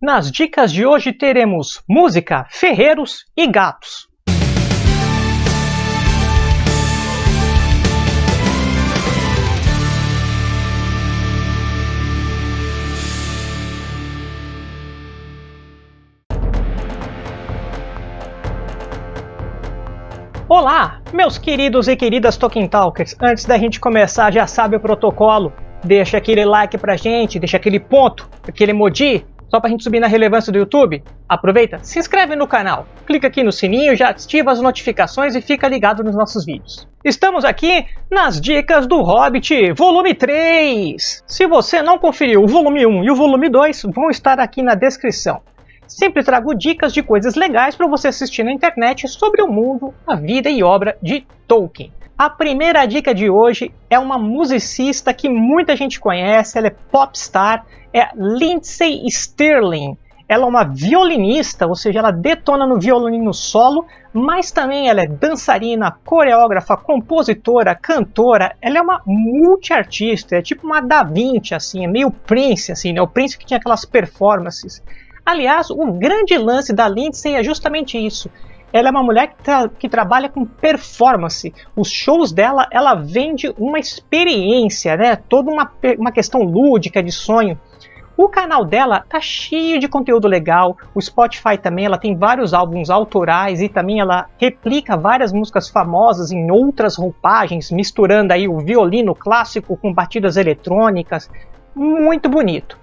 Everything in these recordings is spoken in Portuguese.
Nas dicas de hoje teremos música, ferreiros e gatos. Olá, meus queridos e queridas Tolkien Talkers. Antes da gente começar, já sabe o protocolo. Deixa aquele like pra gente, deixa aquele ponto, aquele emoji, só pra gente subir na relevância do YouTube. Aproveita, se inscreve no canal, clica aqui no sininho, já ativa as notificações e fica ligado nos nossos vídeos. Estamos aqui nas dicas do Hobbit, volume 3. Se você não conferiu o volume 1 e o volume 2, vão estar aqui na descrição. Sempre trago dicas de coisas legais para você assistir na internet sobre o mundo, a vida e obra de Tolkien. A primeira dica de hoje é uma musicista que muita gente conhece, ela é popstar, é Lindsay Stirling. Ela é uma violinista, ou seja, ela detona no violino solo, mas também ela é dançarina, coreógrafa, compositora, cantora. Ela é uma multiartista, é tipo uma Da Vinci, assim, é meio Prince, assim, né? O Prince que tinha aquelas performances. Aliás, o grande lance da Lindsay é justamente isso. Ela é uma mulher que, tra que, trabalha com performance. Os shows dela, ela vende uma experiência, né? Toda uma, uma questão lúdica de sonho. O canal dela tá cheio de conteúdo legal. O Spotify também, ela tem vários álbuns autorais e também ela replica várias músicas famosas em outras roupagens, misturando aí o violino clássico com batidas eletrônicas. Muito bonito.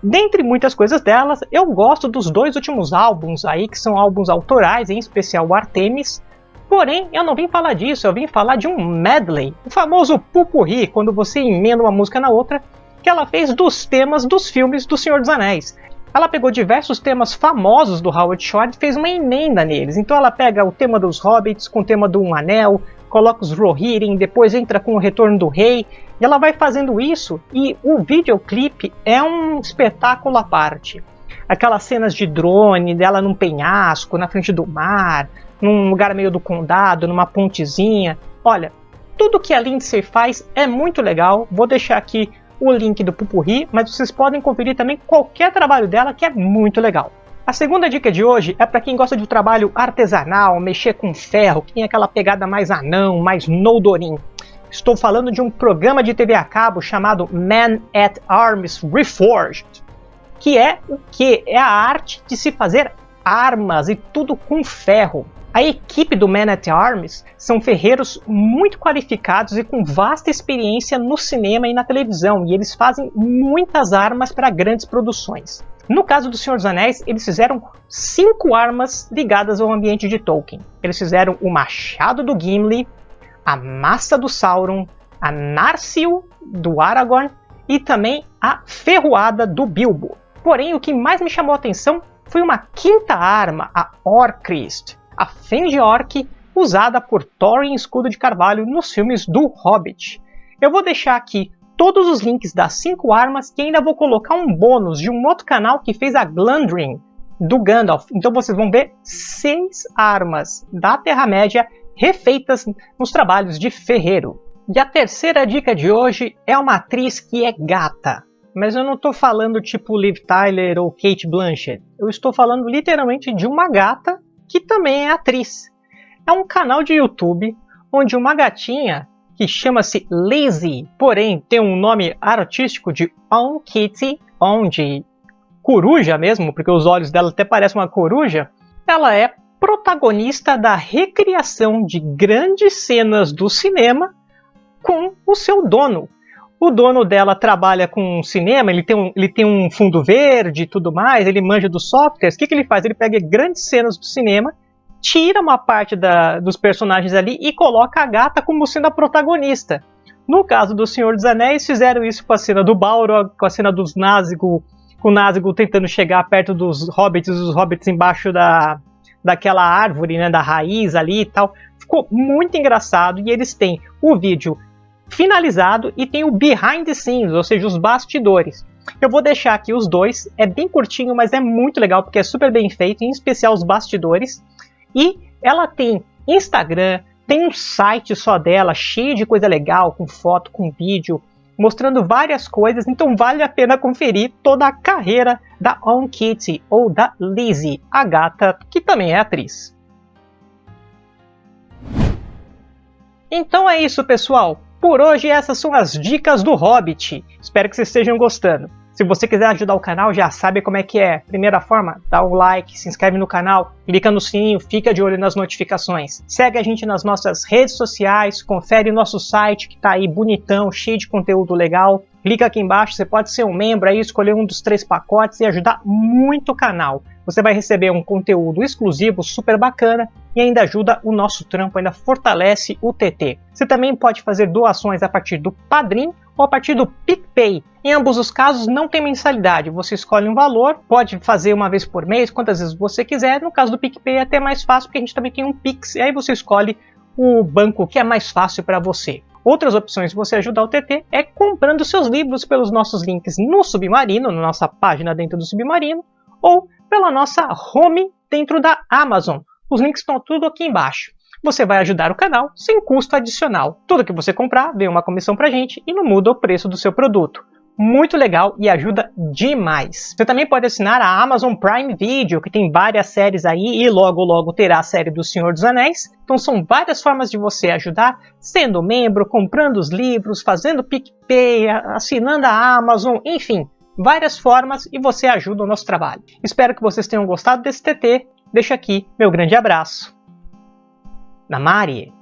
Dentre muitas coisas delas, eu gosto dos dois últimos álbuns aí, que são álbuns autorais, em especial o Artemis. Porém, eu não vim falar disso, eu vim falar de um medley, o famoso pupurri, quando você emenda uma música na outra, que ela fez dos temas dos filmes do Senhor dos Anéis. Ela pegou diversos temas famosos do Howard Shore e fez uma emenda neles. Então ela pega o tema dos Hobbits com o tema do Um Anel, coloca os Rohirrim, depois entra com o Retorno do Rei, e ela vai fazendo isso e o videoclipe é um espetáculo à parte. Aquelas cenas de drone dela num penhasco, na frente do mar, num lugar meio do condado, numa pontezinha. Olha, tudo que a Lindsay faz é muito legal. Vou deixar aqui o link do Pupurri, mas vocês podem conferir também qualquer trabalho dela que é muito legal. A segunda dica de hoje é para quem gosta de um trabalho artesanal, mexer com ferro, que tem aquela pegada mais anão, mais Noldorin. Estou falando de um programa de TV a cabo chamado Man at Arms Reforged, que é o que? É a arte de se fazer armas e tudo com ferro. A equipe do Man at Arms são ferreiros muito qualificados e com vasta experiência no cinema e na televisão, e eles fazem muitas armas para grandes produções. No caso do Senhor dos Anéis, eles fizeram cinco armas ligadas ao ambiente de Tolkien. Eles fizeram o machado do Gimli, a massa do Sauron, a Narsil do Aragorn e também a ferroada do Bilbo. Porém, o que mais me chamou a atenção foi uma quinta arma, a Orcrist, a Fenge Orc, usada por Thorin Escudo de Carvalho nos filmes do Hobbit. Eu vou deixar aqui todos os links das 5 armas e ainda vou colocar um bônus de um outro canal que fez a Glandrin do Gandalf. Então vocês vão ver 6 armas da Terra-média refeitas nos trabalhos de ferreiro. E a terceira dica de hoje é uma atriz que é gata. Mas eu não estou falando tipo Liv Tyler ou Kate Blanchett. Eu estou falando literalmente de uma gata que também é atriz. É um canal de YouTube onde uma gatinha que chama-se Lizzie, porém tem um nome artístico de On Kitty, onde coruja mesmo, porque os olhos dela até parecem uma coruja, ela é protagonista da recriação de grandes cenas do cinema com o seu dono. O dono dela trabalha com cinema, ele tem um, ele tem um fundo verde e tudo mais, ele manja dos softwares. O que, que ele faz? Ele pega grandes cenas do cinema tira uma parte da, dos personagens ali e coloca a gata como sendo a protagonista. No caso do Senhor dos Anéis, fizeram isso com a cena do Balrog, com a cena dos Nazgûl, com o Nazgûl tentando chegar perto dos hobbits, os hobbits embaixo da, daquela árvore, né, da raiz ali e tal. Ficou muito engraçado e eles têm o vídeo finalizado e tem o behind the scenes, ou seja, os bastidores. Eu vou deixar aqui os dois, é bem curtinho, mas é muito legal porque é super bem feito, em especial os bastidores. E ela tem Instagram, tem um site só dela, cheio de coisa legal, com foto, com vídeo, mostrando várias coisas, então vale a pena conferir toda a carreira da On Kitty ou da Lizzie, a gata que também é atriz. Então é isso, pessoal. Por hoje essas são as dicas do Hobbit. Espero que vocês estejam gostando. Se você quiser ajudar o canal, já sabe como é que é. Primeira forma, dá o like, se inscreve no canal, clica no sininho, fica de olho nas notificações. Segue a gente nas nossas redes sociais, confere nosso site que está aí bonitão, cheio de conteúdo legal. Clica aqui embaixo, você pode ser um membro aí, escolher um dos três pacotes e ajudar muito o canal. Você vai receber um conteúdo exclusivo super bacana e ainda ajuda o nosso trampo, ainda fortalece o TT. Você também pode fazer doações a partir do Padrim ou a partir do PicPay. Em ambos os casos não tem mensalidade, você escolhe um valor, pode fazer uma vez por mês, quantas vezes você quiser. No caso do PicPay é até mais fácil porque a gente também tem um Pix, e aí você escolhe o banco que é mais fácil para você. Outras opções de você ajudar o TT é comprando seus livros pelos nossos links no Submarino, na nossa página dentro do Submarino, ou pela nossa home dentro da Amazon. Os links estão tudo aqui embaixo você vai ajudar o canal sem custo adicional. Tudo que você comprar vem uma comissão pra gente e não muda o preço do seu produto. Muito legal e ajuda demais. Você também pode assinar a Amazon Prime Video, que tem várias séries aí e logo logo terá a série do Senhor dos Anéis. Então são várias formas de você ajudar, sendo membro, comprando os livros, fazendo PicPay, assinando a Amazon, enfim, várias formas e você ajuda o nosso trabalho. Espero que vocês tenham gostado desse TT. Deixo aqui meu grande abraço. Namari